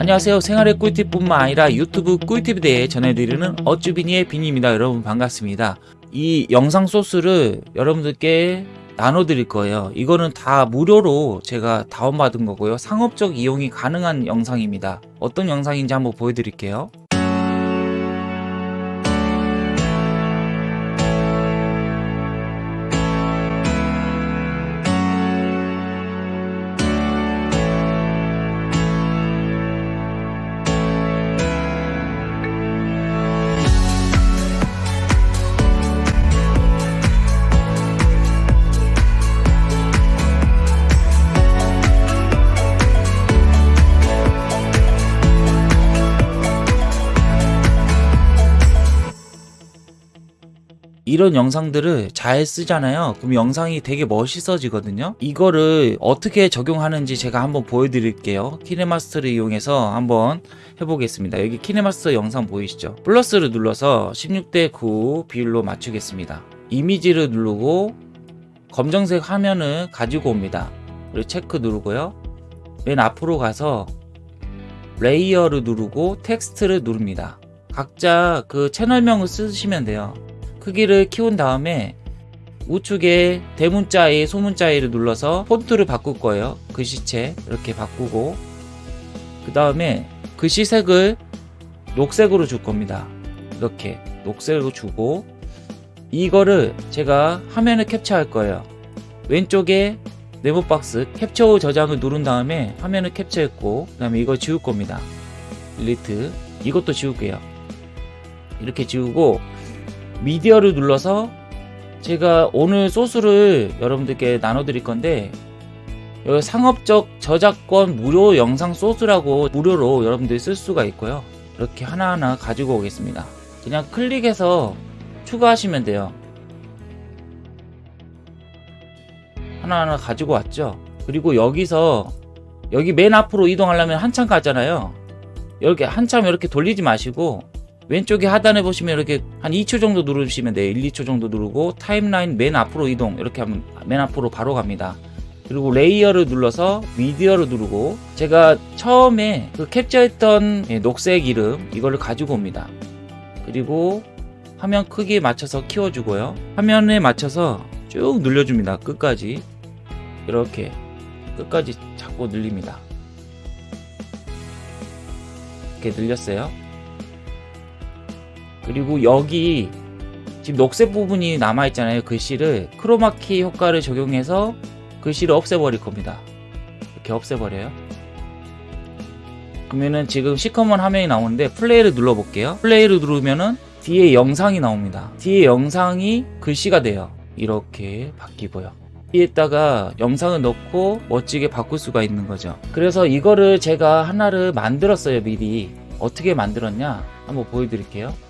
안녕하세요. 생활의 꿀팁뿐만 아니라 유튜브 꿀팁에 대해 전해드리는 어쭈비니의 비니입니다. 여러분 반갑습니다. 이 영상 소스를 여러분들께 나눠 드릴 거예요. 이거는 다 무료로 제가 다운받은 거고요. 상업적 이용이 가능한 영상입니다. 어떤 영상인지 한번 보여드릴게요 이런 영상들을 잘 쓰잖아요. 그럼 영상이 되게 멋있어지거든요. 이거를 어떻게 적용하는지 제가 한번 보여드릴게요. 키네마스터를 이용해서 한번 해보겠습니다. 여기 키네마스터 영상 보이시죠? 플러스를 눌러서 16대 9 비율로 맞추겠습니다. 이미지를 누르고 검정색 화면을 가지고 옵니다. 그리고 체크 누르고요. 맨 앞으로 가서 layer를 누르고 텍스트를 누릅니다. 각자 그 채널명을 쓰시면 돼요 크기를 키운 다음에 우측에 대문자 A, 소문자 A를 눌러서 폰트를 바꿀 거예요. 글씨체 이렇게 바꾸고 그 다음에 글씨색을 녹색으로 줄 겁니다. 이렇게 녹색으로 주고 이거를 제가 화면을 캡처할 거예요. 왼쪽에 네모 박스 캡처 후 저장을 누른 다음에 화면을 캡처했고 그 다음에 이걸 지울 겁니다. 딜리트 이것도 지울게요. 이렇게 지우고 미디어를 눌러서 제가 오늘 소스를 여러분들께 나눠 드릴 건데 여기 상업적 저작권 무료 영상 소스라고 무료로 여러분들이 쓸 수가 있고요. 이렇게 하나하나 가지고 오겠습니다. 그냥 클릭해서 추가하시면 돼요. 하나하나 가지고 왔죠? 그리고 여기서 여기 맨 앞으로 이동하려면 한참 가잖아요. 이렇게 한참 이렇게 돌리지 마시고 왼쪽에 하단에 보시면 이렇게 한 2초 정도 누르시면 돼요. 1, 2초 정도 누르고 timeline 맨 앞으로 이동. 이렇게 하면 맨 앞으로 바로 갑니다. 그리고 layer를 눌러서 미디어를 누르고 제가 처음에 그 캡처했던 녹색 이름 이거를 가지고 옵니다. 그리고 화면 크기에 맞춰서 키워주고요. 화면에 맞춰서 쭉 늘려줍니다. 끝까지. 이렇게 끝까지 잡고 늘립니다. 이렇게 늘렸어요 그리고 여기 지금 녹색 부분이 남아있잖아요 글씨를 크로마키 효과를 적용해서 글씨를 없애버릴 겁니다. 이렇게 없애버려요. 그러면은 지금 시커먼 화면이 나오는데 플레이를 눌러 볼게요. 플레이를 누르면은 뒤에 영상이 나옵니다. 뒤에 영상이 글씨가 돼요. 이렇게 바뀌고요. 여기에다가 영상을 넣고 멋지게 바꿀 수가 있는 거죠. 그래서 이거를 제가 하나를 만들었어요 미리. 어떻게 만들었냐? 한번 보여드릴게요